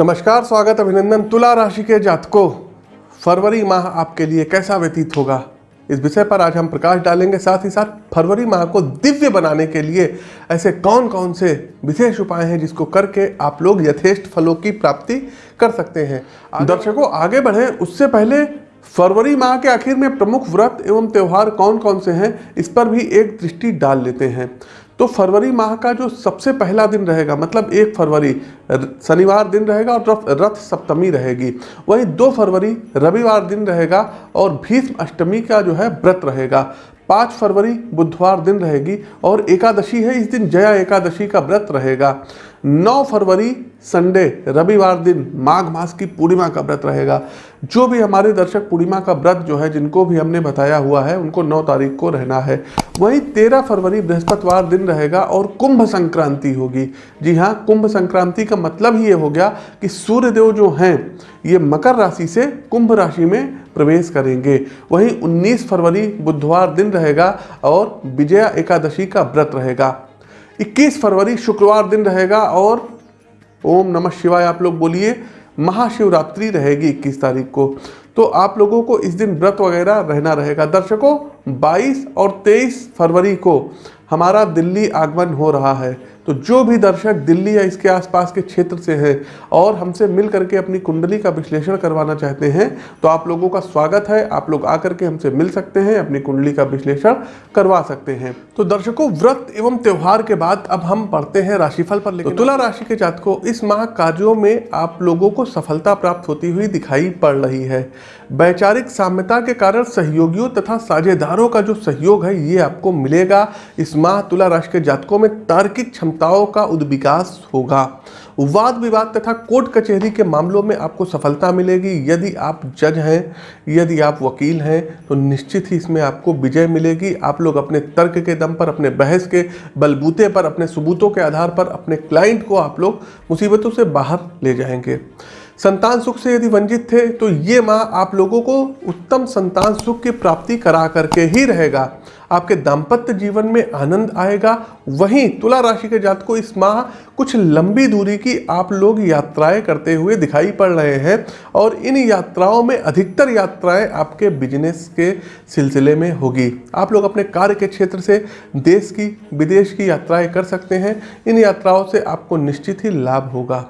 नमस्कार स्वागत अभिनंदन तुला राशि के जातकों। फरवरी माह आपके लिए कैसा व्यतीत होगा? इस विषय पर आज हम प्रकाश डालेंगे साथ ही साथ फरवरी माह को दिव्य बनाने के लिए ऐसे कौन कौन से विशेष उपाय हैं जिसको करके आप लोग यथेष्ट फलों की प्राप्ति कर सकते हैं। दर्शकों आगे बढ़ें। उससे पहले फरवरी माह के आखिर में प्रमुख व्रत एवं त्यौहार कौन कौन से हैं इस पर भी एक दृष्टि डाल लेते हैं। तो फरवरी माह का जो सबसे पहला दिन रहेगा मतलब एक फरवरी शनिवार दिन रहेगा और रथ सप्तमी रहेगी। वही दो फरवरी, रविवार दिन रहेगा और भीष्म अष्टमी का जो है व्रत रहेगा। पाँच फरवरी, बुधवार दिन रहेगी और एकादशी है, इस दिन जया एकादशी का व्रत रहेगा। 9 फरवरी संडे, रविवार दिन माघ मास की पूर्णिमा का व्रत रहेगा। जो भी हमारे दर्शक पूर्णिमा का व्रत जो है, जिनको भी हमने बताया हुआ है, उनको 9 तारीख को रहना है। वहीं 13 फरवरी बृहस्पतिवार दिन रहेगा और कुंभ संक्रांति होगी। जी हाँ कुंभ संक्रांति का मतलब ही ये हो गया कि सूर्यदेव जो हैं, ये मकर राशि से कुंभ राशि में प्रवेश करेंगे। वहीं 19 फरवरी बुधवार दिन रहेगा और विजया एकादशी का व्रत रहेगा। 21 फरवरी शुक्रवार दिन रहेगा और ओम नमः शिवाय, आप लोग बोलिए, महाशिवरात्रि रहेगी 21 तारीख को। तो आप लोगों को इस दिन व्रत वगैरह रहना रहेगा। दर्शकों 22 और 23 फरवरी को हमारा दिल्ली आगमन हो रहा है। तो जो भी दर्शक दिल्ली या इसके आसपास के क्षेत्र से हैं और हमसे मिल करके अपनी कुंडली का विश्लेषण करवाना चाहते हैं तो आप लोगों का स्वागत है। आप लोग आकर के हमसे मिल सकते हैं अपनी कुंडली का विश्लेषण करवा सकते हैं। तो दर्शकों व्रत एवं त्यौहार के बाद अब हम पढ़ते हैं राशिफल पर लेकिन तो तुला राशि के जातकों इस माह कार्यों में आप लोगों को सफलता प्राप्त होती हुई दिखाई पड़ रही है। वैचारिक साम्यता के कारण सहयोगियों तथा साझेदारों का जो सहयोग है ये आपको मिलेगा। इस माह तुला राशि के जातकों में तार्किक क्षमताओं का उद्विकास होगा। वाद विवाद तथा कोर्ट कचहरी के मामलों में आपको सफलता मिलेगी। यदि आप जज हैं, यदि आप वकील हैं तो निश्चित ही इसमें आपको विजय मिलेगी। आप लोग अपने तर्क के दम पर, अपने बहस के बलबूते पर, अपने सबूतों के आधार पर, अपने क्लाइंट को आप लोग मुसीबतों से बाहर ले जाएँगे। संतान सुख से यदि वंचित थे तो ये माह आप लोगों को उत्तम संतान सुख की प्राप्ति करा करके ही रहेगा। आपके दाम्पत्य जीवन में आनंद आएगा। वहीं तुला राशि के जात को इस माह कुछ लंबी दूरी की आप लोग यात्राएँ करते हुए दिखाई पड़ रहे हैं और इन यात्राओं में अधिकतर यात्राएँ आपके बिज़नेस के सिलसिले में होगी। आप लोग अपने कार्य के क्षेत्र से देश की, विदेश की यात्राएँ कर सकते हैं। इन यात्राओं से आपको निश्चित ही लाभ होगा।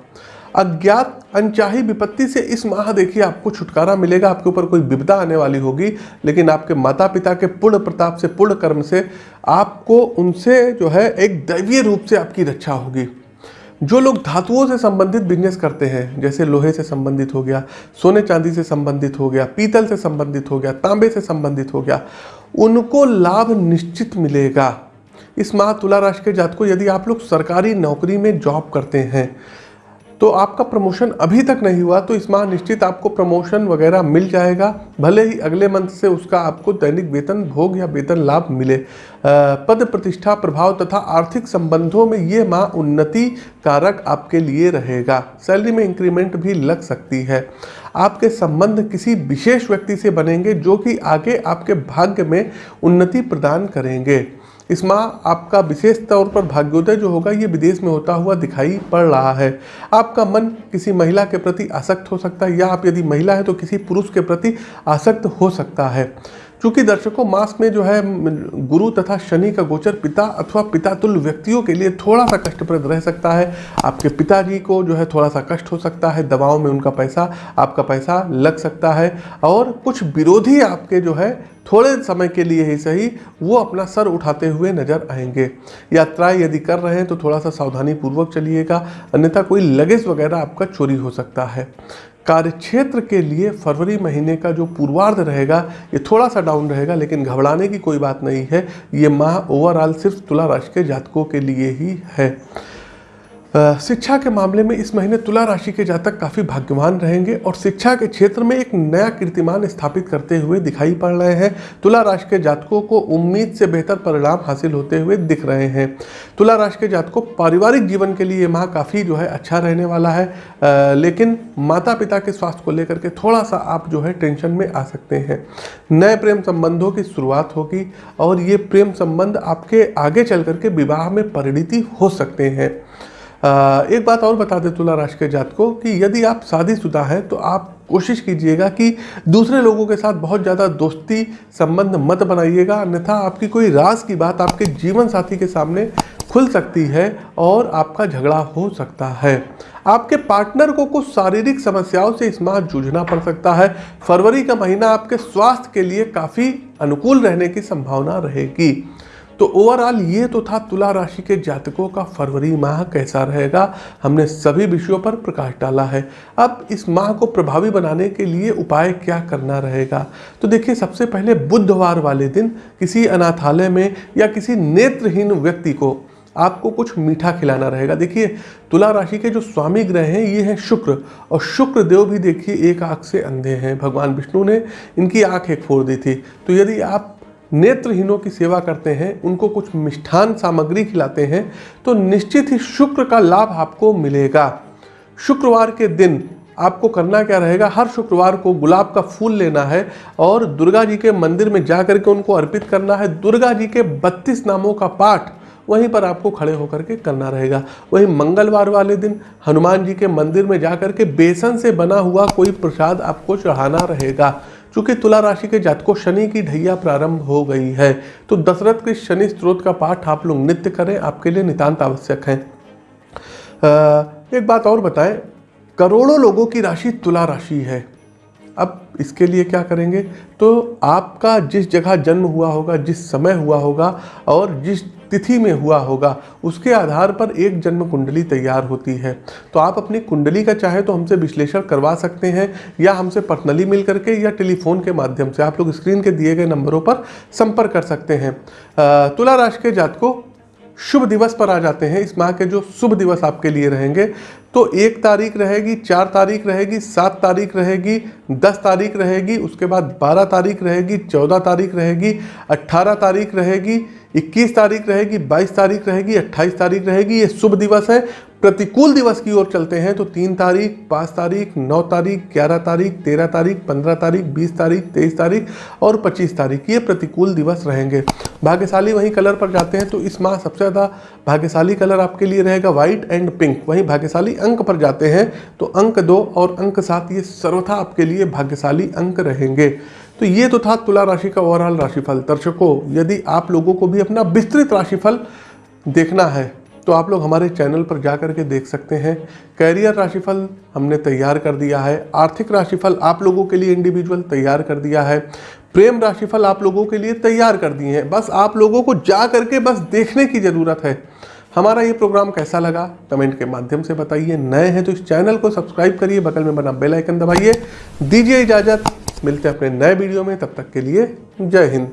अज्ञात अनचाही विपत्ति से इस माह देखिए आपको छुटकारा मिलेगा, आपके ऊपर कोई विपदा आने वाली होगी, लेकिन आपके माता पिता के पूर्ण प्रताप से, पूर्ण कर्म से आपको उनसे जो है एक दैवीय रूप से आपकी रक्षा होगी। जो लोग धातुओं से संबंधित बिज़नेस करते हैं, जैसे लोहे से संबंधित हो गया, सोने चांदी से संबंधित हो गया, पीतल से संबंधित हो गया, तांबे से संबंधित हो गया, उनको लाभ निश्चित मिलेगा। इस माह तुला राशि के जात को यदि आप लोग सरकारी नौकरी में जॉब करते हैं तो आपका प्रमोशन अभी तक नहीं हुआ तो इस माह निश्चित आपको प्रमोशन वगैरह मिल जाएगा। भले ही अगले मंथ से उसका आपको दैनिक वेतन भोग या वेतन लाभ मिले। पद प्रतिष्ठा प्रभाव तथा आर्थिक संबंधों में ये माह उन्नति कारक आपके लिए रहेगा। सैलरी में इंक्रीमेंट भी लग सकती है। आपके संबंध किसी विशेष व्यक्ति से बनेंगे, जो कि आगे आपके भाग्य में उन्नति प्रदान करेंगे। इस माह आपका विशेष तौर पर भाग्योदय जो होगा, ये विदेश में होता हुआ दिखाई पड़ रहा है। आपका मन किसी महिला के प्रति आसक्त हो सकता है, या आप यदि महिला है तो किसी पुरुष के प्रति आसक्त हो सकता है। चूँकि दर्शकों मास में जो है, गुरु तथा शनि का गोचर पिता अथवा पिता तुल्य व्यक्तियों के लिए थोड़ा सा कष्टप्रद रह सकता है। आपके पिताजी को जो है थोड़ा सा कष्ट हो सकता है, दवाओं में उनका पैसा, आपका पैसा लग सकता है। और कुछ विरोधी आपके जो है, थोड़े समय के लिए ही सही, वो अपना सर उठाते हुए नज़र आएँगे। यात्राएँ यदि कर रहे हैं तो थोड़ा सा सावधानी पूर्वक चलिएगा, अन्यथा कोई लगेज वगैरह आपका चोरी हो सकता है। कार्यक्षेत्र के लिए फरवरी महीने का जो पूर्वार्ध रहेगा, ये थोड़ा सा डाउन रहेगा, लेकिन घबराने की कोई बात नहीं है। ये माह ओवरऑल सिर्फ़ तुला राशि के जातकों के लिए ही है। शिक्षा के मामले में इस महीने तुला राशि के जातक काफ़ी भाग्यवान रहेंगे और शिक्षा के क्षेत्र में एक नया कीर्तिमान स्थापित करते हुए दिखाई पड़ रहे हैं। तुला राशि के जातकों को उम्मीद से बेहतर परिणाम हासिल होते हुए दिख रहे हैं। तुला राशि के जातकों पारिवारिक जीवन के लिए माह काफ़ी जो है अच्छा रहने वाला है। आ, लेकिन माता पिता के स्वास्थ्य को लेकर के थोड़ा सा आप जो है टेंशन में आ सकते हैं। नए प्रेम संबंधों की शुरुआत होगी और ये प्रेम संबंध आपके आगे चल करके विवाह में परिणति हो सकते हैं। एक बात और बता दें तुला राशि के जात को कि यदि आप शादीशुदा हैं तो आप कोशिश कीजिएगा कि दूसरे लोगों के साथ बहुत ज़्यादा दोस्ती संबंध मत बनाइएगा। अन्यथा आपकी कोई राज की बात आपके जीवन साथी के सामने खुल सकती है और आपका झगड़ा हो सकता है। आपके पार्टनर को कुछ शारीरिक समस्याओं से इस माह जूझना पड़ सकता है। फरवरी का महीना आपके स्वास्थ्य के लिए काफ़ी अनुकूल रहने की संभावना रहेगी। तो ओवरऑल ये तो था तुला राशि के जातकों का फरवरी माह कैसा रहेगा, हमने सभी विषयों पर प्रकाश डाला है। अब इस माह को प्रभावी बनाने के लिए उपाय क्या करना रहेगा? तो देखिए, सबसे पहले बुधवार वाले दिन किसी अनाथालय में या किसी नेत्रहीन व्यक्ति को आपको कुछ मीठा खिलाना रहेगा। देखिए, तुला राशि के जो स्वामी ग्रह हैं, ये हैं शुक्र, और शुक्र देव भी देखिए एक आँख से अंधे हैं। भगवान विष्णु ने इनकी आँख एक फोड़ दी थी। तो यदि आप नेत्रहीनों की सेवा करते हैं, उनको कुछ मिष्ठान सामग्री खिलाते हैं तो निश्चित ही शुक्र का लाभ आपको मिलेगा। शुक्रवार के दिन आपको करना क्या रहेगा? हर शुक्रवार को गुलाब का फूल लेना है और दुर्गा जी के मंदिर में जा करके उनको अर्पित करना है। दुर्गा जी के बत्तीस नामों का पाठ वहीं पर आपको खड़े होकर के करना रहेगा। वहीं मंगलवार वाले दिन हनुमान जी के मंदिर में जा करके बेसन से बना हुआ कोई प्रसाद आपको चढ़ाना रहेगा। चूँकि तुला राशि के जातकों शनि की ढैया प्रारंभ हो गई है तो दशरथ के शनि स्त्रोत का पाठ आप लोग नित्य करें, आपके लिए नितांत आवश्यक है। एक बात और बताएँ, करोड़ों लोगों की राशि तुला राशि है। अब इसके लिए क्या करेंगे? तो आपका जिस जगह जन्म हुआ होगा, जिस समय हुआ होगा, और जिस तिथि में हुआ होगा, उसके आधार पर एक जन्म कुंडली तैयार होती है। तो आप अपनी कुंडली का चाहे तो हमसे विश्लेषण करवा सकते हैं, या हमसे पर्सनली मिल करके या टेलीफोन के माध्यम से आप लोग स्क्रीन के दिए गए नंबरों पर संपर्क कर सकते हैं। तुला राशि के जात को शुभ दिवस पर आ जाते हैं। इस माह के जो शुभ दिवस आपके लिए रहेंगे तो एक तारीख रहेगी, चार तारीख रहेगी, सात तारीख रहेगी, दस तारीख रहेगी, उसके बाद बारह तारीख रहेगी, चौदह तारीख रहेगी अट्ठारह तारीख रहेगी, इक्कीस तारीख रहेगी, बाईस तारीख रहेगी, अट्ठाईस तारीख रहेगी। ये शुभ दिवस है। प्रतिकूल दिवस की ओर चलते हैं तो तीन तारीख, पाँच तारीख, नौ तारीख, ग्यारह तारीख, तेरह तारीख, पंद्रह तारीख, बीस तारीख, तेईस तारीख और पच्चीस तारीख। ये प्रतिकूल दिवस रहेंगे। भाग्यशाली वहीं कलर पर जाते हैं तो इस माह सबसे ज़्यादा भाग्यशाली कलर आपके लिए रहेगा व्हाइट एंड पिंक। वहीं भाग्यशाली अंक पर जाते हैं तो अंक दो और अंक सात, ये सर्वथा आपके लिए भाग्यशाली अंक रहेंगे। तो ये तो था तुला राशि का ओवरऑल राशिफल। दर्शकों, यदि आप लोगों को भी अपना विस्तृत राशिफल देखना है तो आप लोग हमारे चैनल पर जा कर के देख सकते हैं। कैरियर राशिफल हमने तैयार कर दिया है। आर्थिक राशिफल आप लोगों के लिए इंडिविजुअल तैयार कर दिया है। प्रेम राशिफल आप लोगों के लिए तैयार कर दिए हैं। बस आप लोगों को जा करके बस देखने की ज़रूरत है। हमारा ये प्रोग्राम कैसा लगा, कमेंट के माध्यम से बताइए। नए हैं तो इस चैनल को सब्सक्राइब करिए, बगल में बना बेल आइकन दबाइए। दीजिए इजाज़त। मिलते हैं अपने नए वीडियो में। तब तक के लिए जय हिंद।